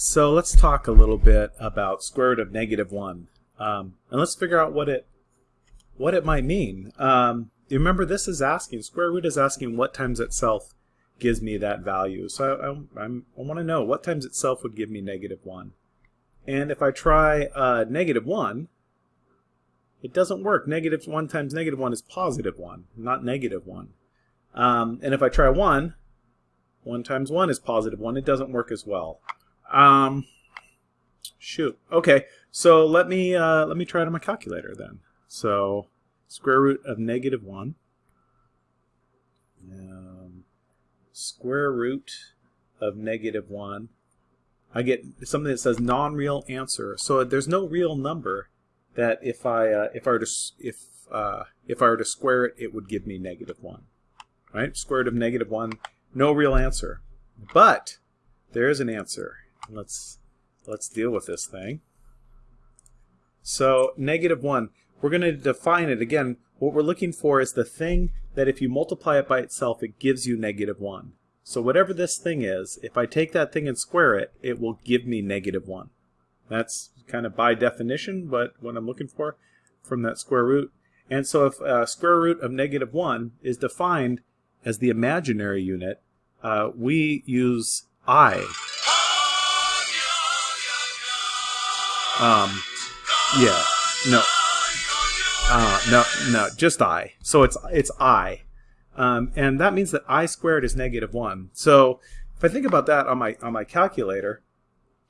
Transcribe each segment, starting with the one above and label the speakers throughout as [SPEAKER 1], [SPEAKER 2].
[SPEAKER 1] So let's talk a little bit about square root of negative 1. Um, and let's figure out what it what it might mean. Um, remember this is asking, square root is asking what times itself gives me that value. So I, I, I want to know what times itself would give me negative 1. And if I try uh, negative 1, it doesn't work. Negative 1 times negative 1 is positive 1, not negative 1. Um, and if I try 1, 1 times 1 is positive 1. It doesn't work as well. Um, shoot. Okay, so let me uh, let me try it on my calculator then. So square root of negative one. Um, square root of negative one. I get something that says non-real answer. So there's no real number that if I uh, if I were to if uh, if I were to square it, it would give me negative one. Right? Square root of negative one. No real answer. But there is an answer let's let's deal with this thing. So negative 1, we're going to define it again. What we're looking for is the thing that if you multiply it by itself, it gives you negative 1. So whatever this thing is, if I take that thing and square it, it will give me negative 1. That's kind of by definition, but what I'm looking for from that square root. And so if uh, square root of negative 1 is defined as the imaginary unit, uh, we use i Um, yeah, no, uh, no, no, just i. So it's it's i, um, and that means that i squared is negative one. So if I think about that on my on my calculator,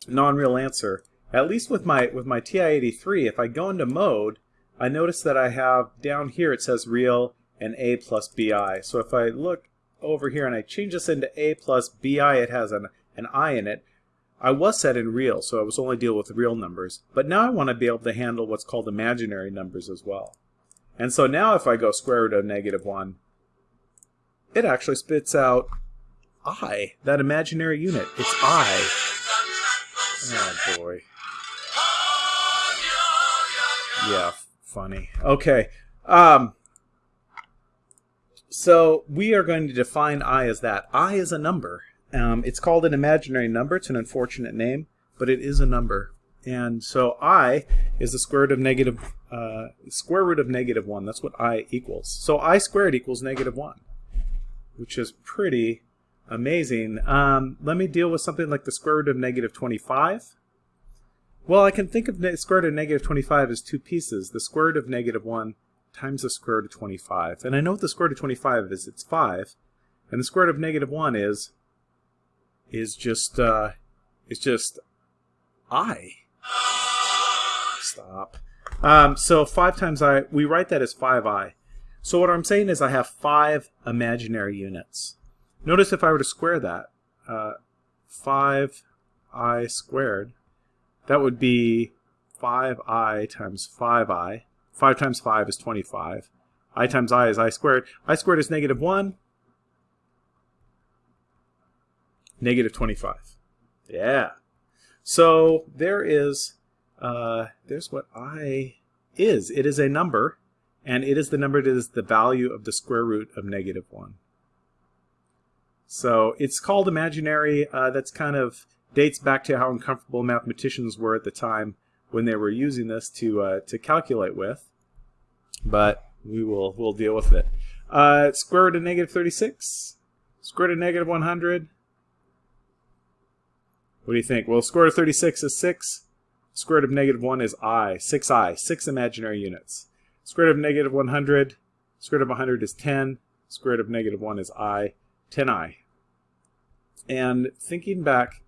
[SPEAKER 1] non-real answer. At least with my with my TI-83, if I go into mode, I notice that I have down here it says real and a plus bi. So if I look over here and I change this into a plus bi, it has an an i in it. I was set in real, so I was only dealing with real numbers, but now I want to be able to handle what's called imaginary numbers as well. And so now if I go square root of negative 1, it actually spits out i, that imaginary unit. It's i. Oh boy. Yeah, funny. Okay. Um, so we are going to define i as that. i is a number. Um, it's called an imaginary number. It's an unfortunate name, but it is a number. And so i is the square root of negative, uh, square root of negative 1. That's what i equals. So i squared equals negative 1, which is pretty amazing. Um, let me deal with something like the square root of negative 25. Well, I can think of the square root of negative 25 as two pieces. The square root of negative 1 times the square root of 25. And I know what the square root of 25 is. It's 5. And the square root of negative 1 is is just uh, is just i. Stop. Um, so 5 times i, we write that as 5i. So what I'm saying is I have 5 imaginary units. Notice if I were to square that, uh, 5i squared, that would be 5i times 5i. 5 times 5 is 25. i times i is i squared. i squared is negative 1. Negative 25. Yeah. So there is, uh, there's what i is. It is a number, and it is the number that is the value of the square root of negative 1. So it's called imaginary. Uh, that's kind of dates back to how uncomfortable mathematicians were at the time when they were using this to uh, to calculate with. But we will we'll deal with it. Uh, square root of negative 36, square root of negative 100, what do you think? Well, square root of 36 is 6. Square root of negative 1 is i, 6i, 6 imaginary units. Square root of negative 100, square root of 100 is 10. Square root of negative 1 is i, 10i. And thinking back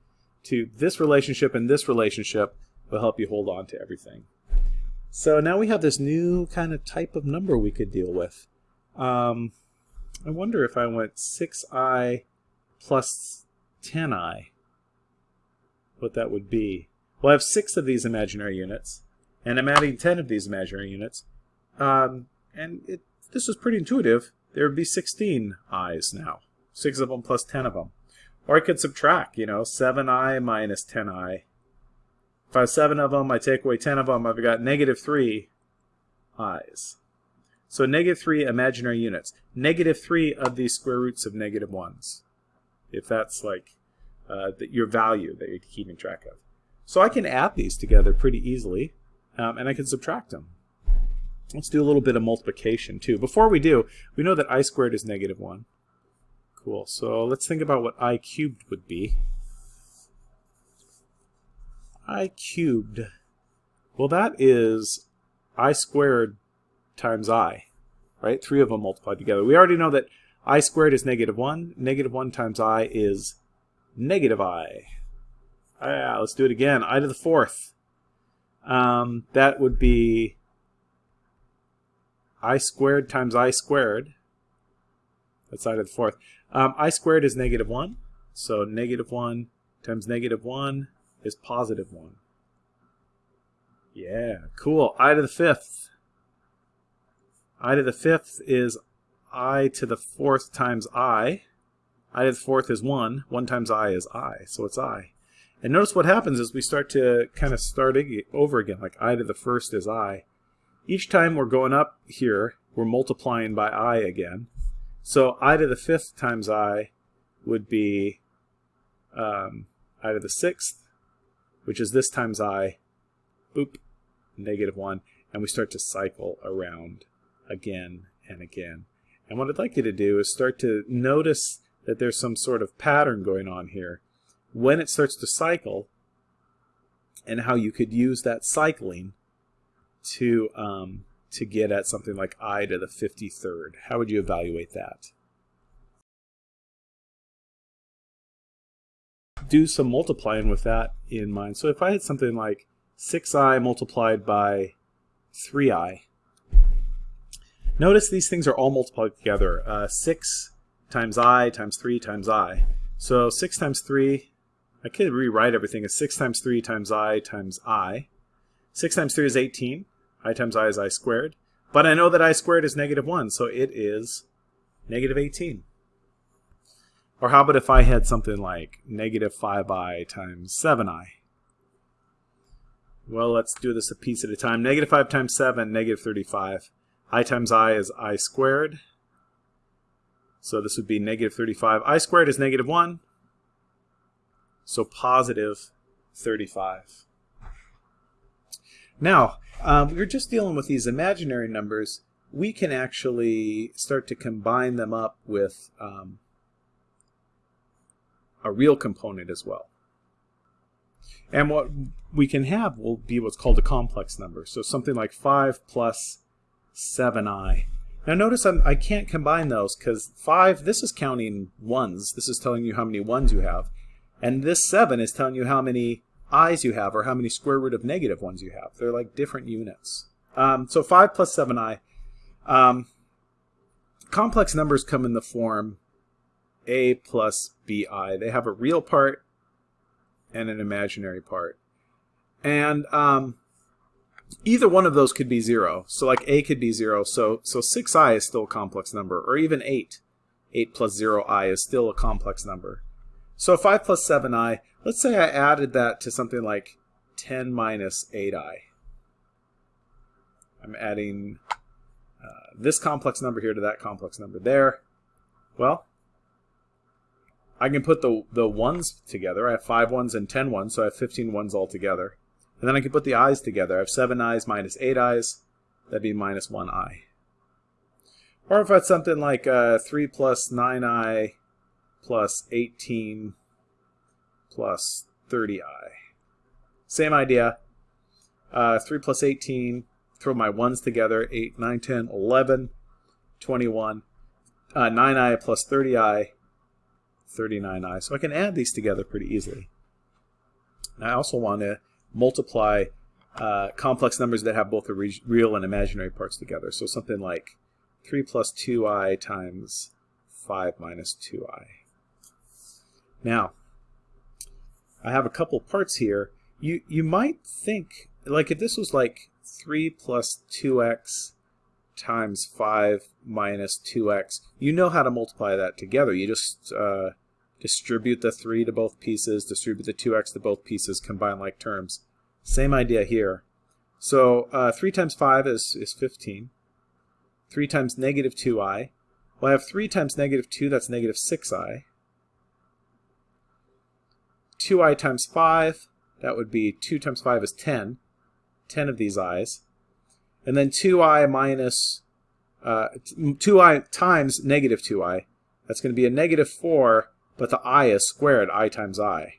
[SPEAKER 1] to this relationship and this relationship will help you hold on to everything. So now we have this new kind of type of number we could deal with. Um, I wonder if I went 6i plus 10i what that would be. Well, I have six of these imaginary units, and I'm adding 10 of these imaginary units. Um, and it, this is pretty intuitive. There would be 16 i's now. Six of them plus 10 of them. Or I could subtract, you know, 7i minus 10i. If I have 7 of them, I take away 10 of them, I've got negative 3 i's. So negative 3 imaginary units. Negative 3 of these square roots of negative 1s. If that's like uh, that your value that you're keeping track of. So I can add these together pretty easily, um, and I can subtract them. Let's do a little bit of multiplication too. Before we do, we know that i squared is negative 1. Cool. So let's think about what i cubed would be. i cubed, well that is i squared times i, right? Three of them multiplied together. We already know that i squared is negative 1. Negative 1 times i is negative i. Ah, let's do it again. i to the fourth. Um, that would be i squared times i squared. That's i to the fourth. Um, i squared is negative 1. So negative 1 times negative 1 is positive 1. Yeah, cool. i to the fifth. i to the fifth is i to the fourth times i. i to the fourth is 1. 1 times i is i, so it's i. And notice what happens is we start to kind of start over again, like i to the first is i. Each time we're going up here, we're multiplying by i again. So i to the fifth times i would be um, i to the sixth, which is this times i, boop, negative 1, and we start to cycle around again and again. And what I'd like you to do is start to notice that there's some sort of pattern going on here. When it starts to cycle, and how you could use that cycling to um, to get at something like i to the 53rd. How would you evaluate that? Do some multiplying with that in mind. So if I had something like 6i multiplied by 3i, notice these things are all multiplied together. Uh, 6 times i times 3 times i. So 6 times 3, I could rewrite everything as 6 times 3 times i times i. 6 times 3 is 18 i times i is i squared. But I know that i squared is negative 1, so it is negative 18. Or how about if I had something like negative 5i times 7i? Well, let's do this a piece at a time. Negative 5 times 7, negative 35. i times i is i squared. So this would be negative 35. i squared is negative 1. So positive 35. Now, um, we're just dealing with these imaginary numbers. We can actually start to combine them up with um, a real component as well. And what we can have will be what's called a complex number. So something like 5 plus 7i. Now notice I'm, I can not combine those because 5, this is counting ones. This is telling you how many ones you have. And this 7 is telling you how many i's you have or how many square root of negative ones you have. They're like different units. Um, so 5 plus 7i. Um, complex numbers come in the form a plus bi. They have a real part and an imaginary part. And um, either one of those could be 0. So like a could be 0. So, so 6i is still a complex number. Or even 8. 8 plus 0i is still a complex number. So 5 plus 7i, let's say I added that to something like 10 minus 8i. I'm adding uh, this complex number here to that complex number there. Well, I can put the, the ones together. I have 5 ones and 10 ones, so I have 15 ones altogether. And then I can put the i's together. I have 7 i's minus 8 i's. That'd be minus 1 i. Or if it's something like uh, 3 plus 9i plus 18 plus 30i. Same idea. Uh, 3 plus 18, throw my 1s together, 8, 9, 10, 11, 21. Uh, 9i plus 30i, 39i. So I can add these together pretty easily. I also want to multiply uh, complex numbers that have both the re real and imaginary parts together. So something like 3 plus 2i times 5 minus 2i. Now, I have a couple parts here. You, you might think, like if this was like 3 plus 2x times 5 minus 2x, you know how to multiply that together. You just uh, distribute the 3 to both pieces, distribute the 2x to both pieces, combine like terms. Same idea here. So uh, 3 times 5 is, is 15. 3 times negative 2i. Well, I have 3 times negative 2, that's negative 6i. 2i times 5, that would be 2 times 5 is 10, 10 of these i's. And then 2i minus, uh, 2i times negative 2i, that's going to be a negative 4, but the i is squared, i times i.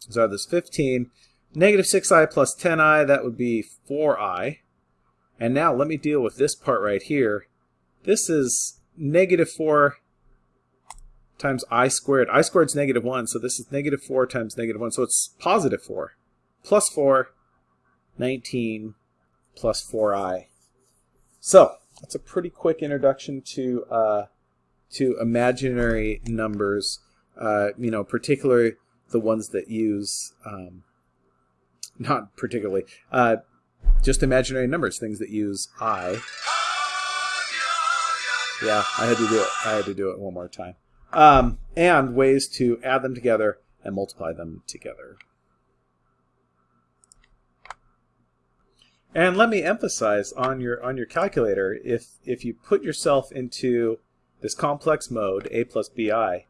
[SPEAKER 1] So I have this 15. Negative 6i plus 10i, that would be 4i. And now let me deal with this part right here. This is negative 4 times i squared. i squared is negative 1, so this is negative 4 times negative 1. So it's positive 4. Plus 4, 19, plus 4i. So that's a pretty quick introduction to uh, to imaginary numbers. Uh, you know, particularly the ones that use um, not particularly uh, just imaginary numbers, things that use i. Yeah, I had to do it. I had to do it one more time. Um, and ways to add them together and multiply them together. And let me emphasize on your on your calculator, if if you put yourself into this complex mode, a plus bi,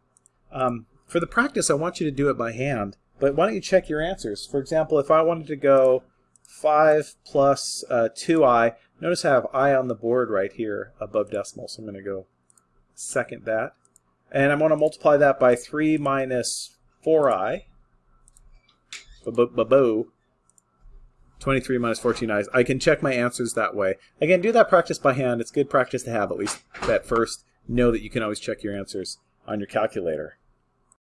[SPEAKER 1] um, for the practice, I want you to do it by hand. But why don't you check your answers? For example, if I wanted to go 5 plus uh, 2i, notice I have i on the board right here above decimal, so I'm going to go second that. And I'm going to multiply that by 3 minus 4i. Ba-bo. 23 minus 14 i's. I can check my answers that way. Again, do that practice by hand. It's good practice to have, at least at first. Know that you can always check your answers on your calculator.